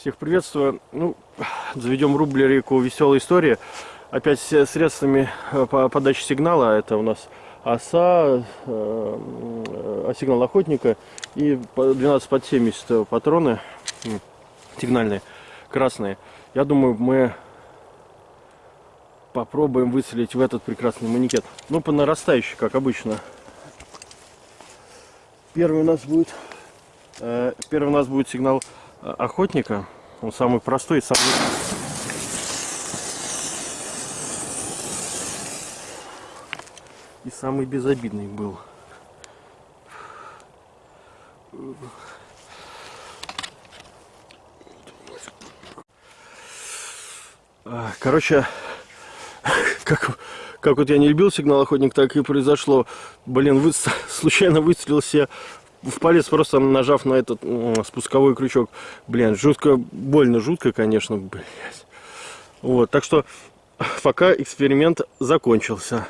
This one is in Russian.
Всех приветствую. Ну, заведем рубрику «Веселая история». Опять с средствами э, по подачи сигнала. Это у нас оса, э, сигнал охотника и 12 под 70 патроны сигнальные, красные. Я думаю, мы попробуем выцелить в этот прекрасный манекет. Ну, по нарастающей, как обычно. Первый у нас будет, э, первый у нас будет сигнал охотника. Он самый простой, самый... И самый безобидный был. Короче, как, как вот я не любил сигнал охотник, так и произошло. Блин, вы, случайно выстрелил себе в палец, просто нажав на этот спусковой крючок. Блин, жутко, больно жутко, конечно, блядь. Вот, так что пока эксперимент закончился.